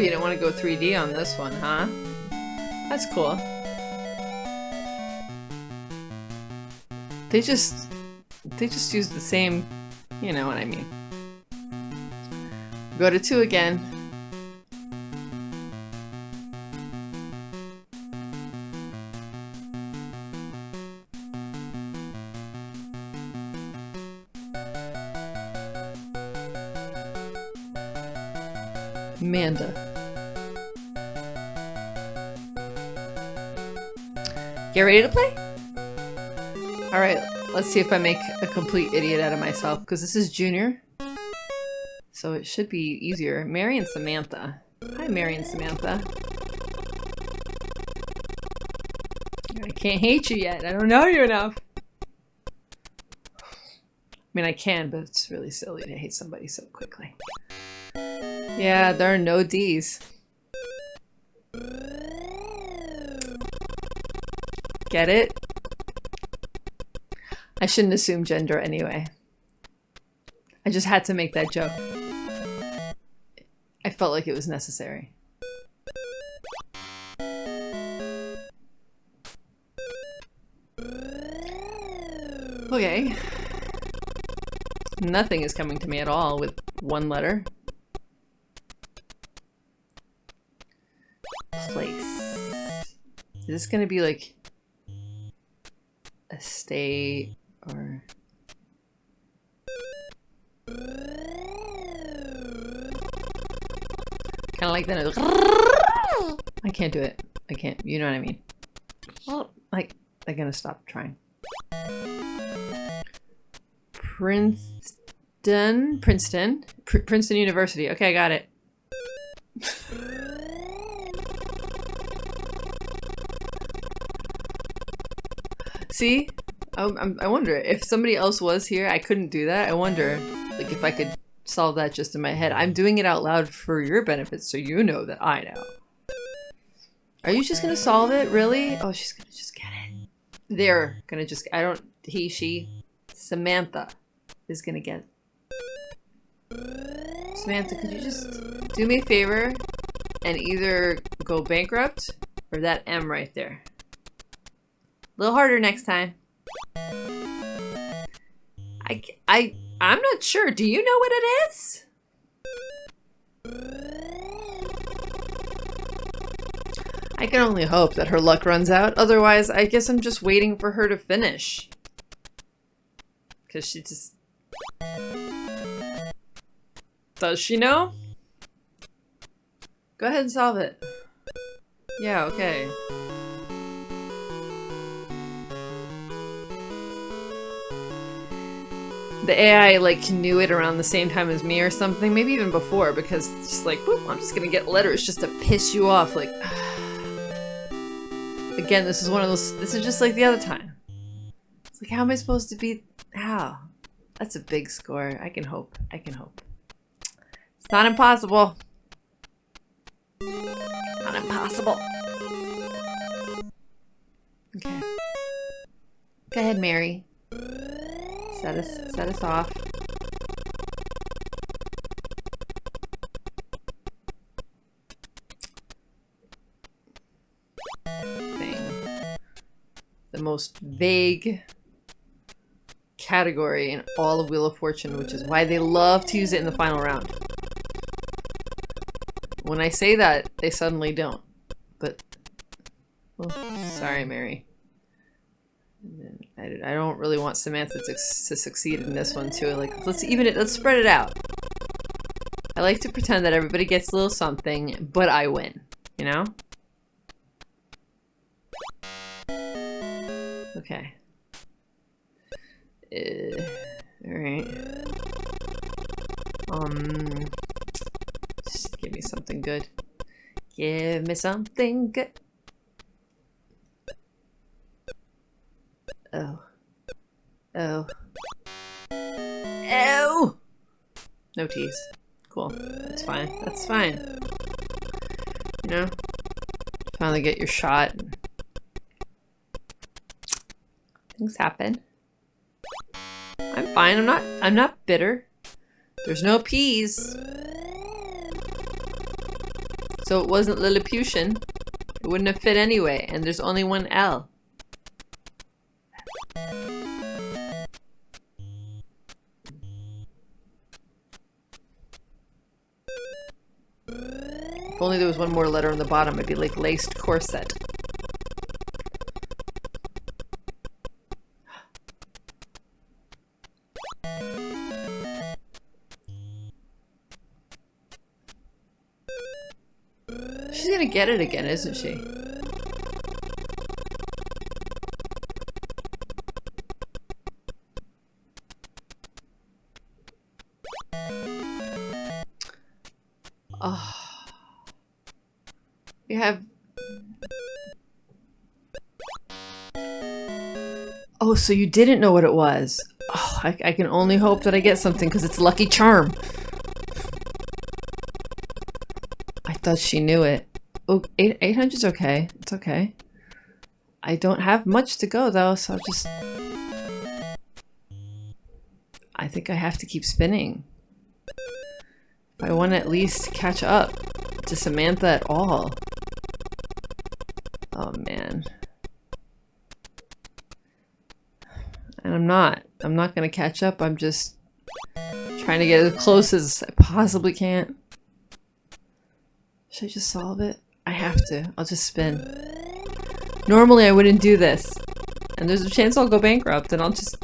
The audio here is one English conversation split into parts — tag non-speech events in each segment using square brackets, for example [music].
You didn't want to go 3D on this one, huh? That's cool. They just... They just use the same... You know what I mean. Go to 2 again. Amanda. Get ready to play? Alright, let's see if I make a complete idiot out of myself, because this is Junior. So it should be easier. Mary and Samantha. Hi, Mary and Samantha. I can't hate you yet. I don't know you enough. I mean, I can, but it's really silly to hate somebody so quickly. Yeah, there are no D's. Get it? I shouldn't assume gender anyway. I just had to make that joke. I felt like it was necessary. Okay. Nothing is coming to me at all with one letter. Place. Is this gonna be like a state or kind of like that. I can't do it. I can't. You know what I mean? Well, like I'm gonna stop trying. Princeton, Princeton, Pr Princeton University. Okay, I got it. [laughs] See, I, I wonder if somebody else was here, I couldn't do that. I wonder, like, if I could solve that just in my head. I'm doing it out loud for your benefit, so you know that I know. Are you just gonna solve it? Really? Oh, she's gonna just get it. They're gonna just. I don't. He, she, Samantha is gonna get. Samantha, could you just do me a favor and either go bankrupt or that M right there? Little harder next time. I, I, I'm not sure. Do you know what it is? I can only hope that her luck runs out. Otherwise, I guess I'm just waiting for her to finish. Because she just... Does she know? Go ahead and solve it. Yeah, okay. The AI like knew it around the same time as me or something, maybe even before, because it's just like, I'm just gonna get letters just to piss you off. Like, [sighs] again, this is one of those. This is just like the other time. It's like, how am I supposed to be? How? That's a big score. I can hope. I can hope. It's not impossible. Not impossible. Okay. Go ahead, Mary. Set us, set us off. Thing. The most vague category in all of Wheel of Fortune, which is why they love to use it in the final round. When I say that, they suddenly don't. But, well, sorry, Mary. I, I don't really want Samantha to, to succeed in this one too. Like, let's even it, let's spread it out. I like to pretend that everybody gets a little something, but I win. You know? Okay. Uh, Alright. Um, just give me something good. Give me something good. Oh. Oh. Oh! No tease. Cool. That's fine. That's fine. You know? Finally get your shot. Things happen. I'm fine. I'm not I'm not bitter. There's no peas. So it wasn't Lilliputian. It wouldn't have fit anyway, and there's only one L. Only there was one more letter on the bottom, it'd be like laced corset. She's gonna get it again, isn't she? Oh, so you didn't know what it was. Oh, I, I can only hope that I get something because it's a Lucky Charm. I thought she knew it. Oh, 8, 800's okay. It's okay. I don't have much to go though, so I'll just... I think I have to keep spinning. I want to at least catch up to Samantha at all. Not. I'm not to catch up. I'm just trying to get as close as I possibly can. Should I just solve it? I have to. I'll just spin. Normally I wouldn't do this. And there's a chance I'll go bankrupt and I'll just...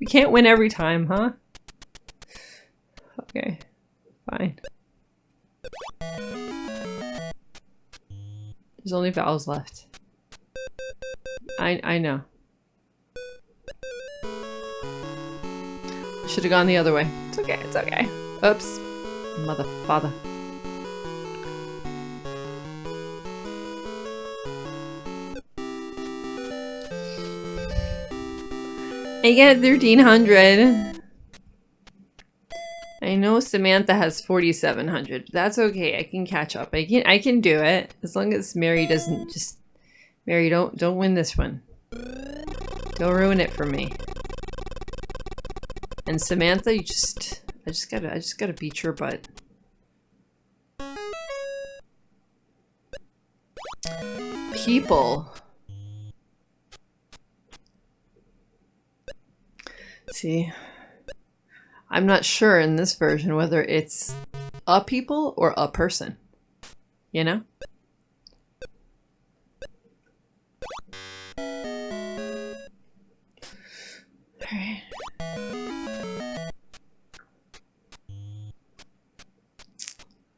We can't win every time, huh? Okay. Fine. There's only vowels left. I I know. Should have gone the other way. It's okay, it's okay. Oops. Mother father. I get 1300. I know Samantha has 4700. That's okay. I can catch up. I can I can do it as long as Mary doesn't just Mary don't don't win this one. Don't ruin it for me. And Samantha, you just I just got to I just got to beat your butt. People See, I'm not sure in this version whether it's a people or a person. You know?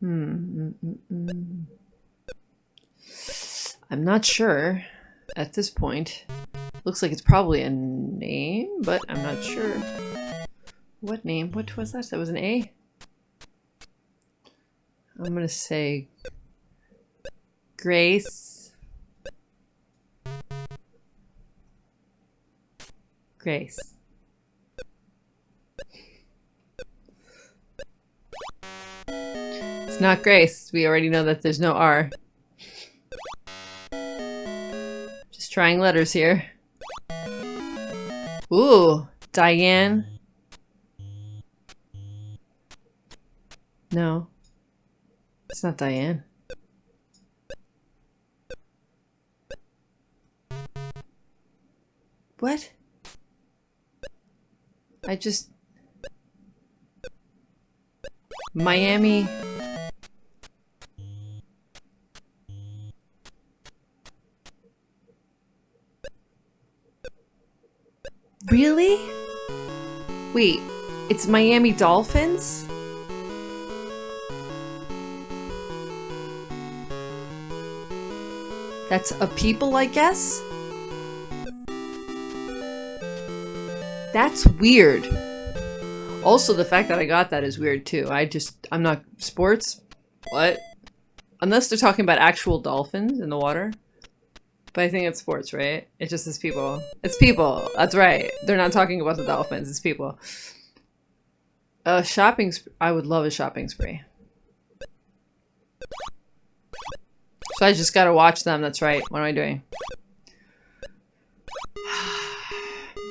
Hmm. Mm -mm. I'm not sure at this point. Looks like it's probably a name, but I'm not sure. What name? What was that? That was an A? I'm gonna say Grace. Grace. Not Grace. We already know that there's no R. Just trying letters here. Ooh, Diane. No. It's not Diane. What? I just... Miami... Really? Wait, it's Miami Dolphins? That's a people, I guess? That's weird. Also, the fact that I got that is weird too. I just, I'm not, sports? What? Unless they're talking about actual dolphins in the water. But I think it's sports, right? It just is people. It's people. That's right. They're not talking about the dolphins. It's people. A shopping I would love a shopping spree. So I just gotta watch them. That's right. What am I doing? [sighs]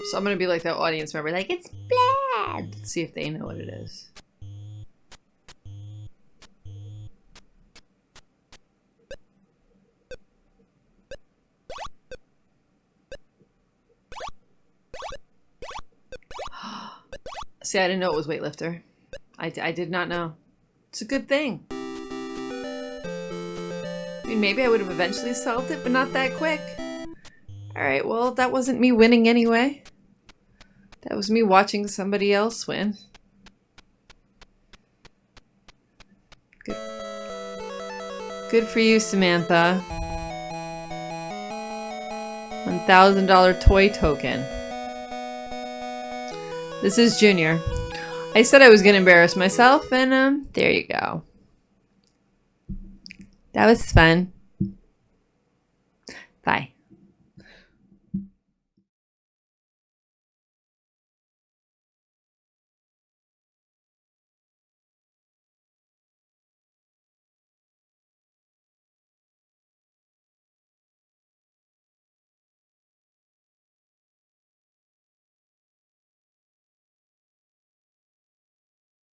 So I'm gonna be like that audience member. Like, it's bad. Let's see if they know what it is. See, I didn't know it was weightlifter. I, I did not know. It's a good thing. I mean, maybe I would have eventually solved it, but not that quick. Alright, well, that wasn't me winning anyway. That was me watching somebody else win. Good. Good for you, Samantha. $1,000 toy token. This is Junior. I said I was going to embarrass myself, and um, there you go. That was fun. Bye.